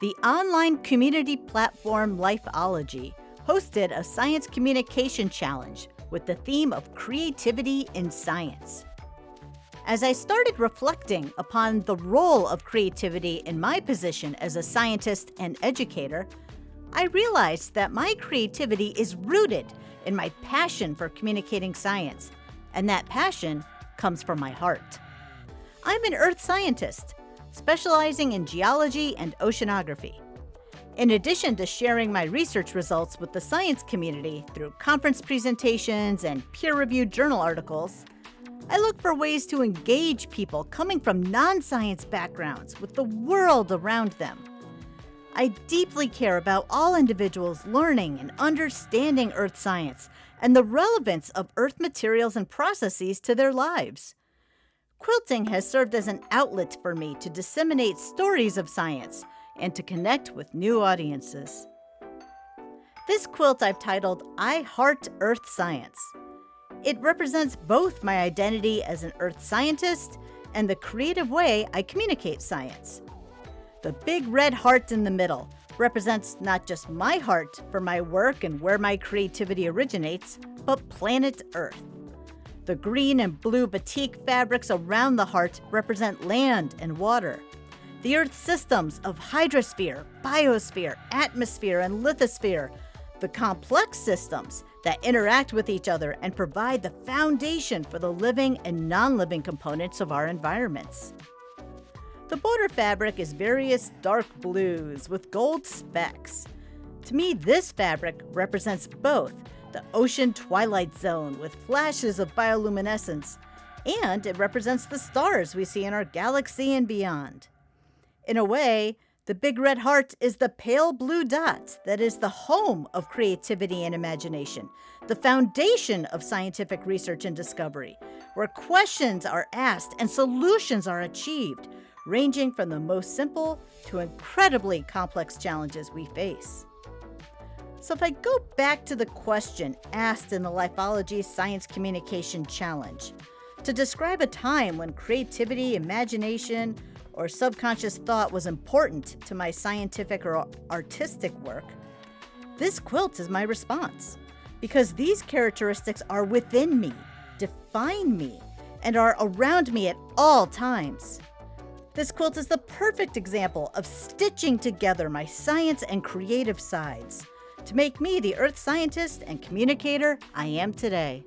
The online community platform Lifeology hosted a science communication challenge with the theme of creativity in science. As I started reflecting upon the role of creativity in my position as a scientist and educator, I realized that my creativity is rooted in my passion for communicating science, and that passion comes from my heart. I'm an earth scientist, specializing in geology and oceanography. In addition to sharing my research results with the science community through conference presentations and peer reviewed journal articles, I look for ways to engage people coming from non science backgrounds with the world around them. I deeply care about all individuals learning and understanding earth science and the relevance of earth materials and processes to their lives. Quilting has served as an outlet for me to disseminate stories of science and to connect with new audiences. This quilt I've titled I Heart Earth Science. It represents both my identity as an earth scientist and the creative way I communicate science. The big red heart in the middle represents not just my heart for my work and where my creativity originates, but planet Earth. The green and blue batik fabrics around the heart represent land and water. The Earth's systems of hydrosphere, biosphere, atmosphere, and lithosphere, the complex systems that interact with each other and provide the foundation for the living and non living components of our environments. The border fabric is various dark blues with gold specks. To me, this fabric represents both the ocean twilight zone with flashes of bioluminescence, and it represents the stars we see in our galaxy and beyond. In a way, the big red heart is the pale blue dot that is the home of creativity and imagination, the foundation of scientific research and discovery, where questions are asked and solutions are achieved, ranging from the most simple to incredibly complex challenges we face. So, if I go back to the question asked in the Lifeology Science Communication Challenge to describe a time when creativity, imagination, or subconscious thought was important to my scientific or artistic work, this quilt is my response. Because these characteristics are within me, define me, and are around me at all times. This quilt is the perfect example of stitching together my science and creative sides to make me the earth scientist and communicator I am today.